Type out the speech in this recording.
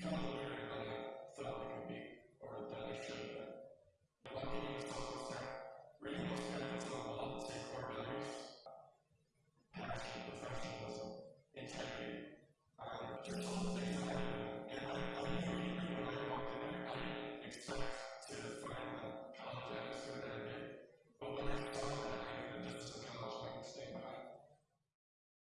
become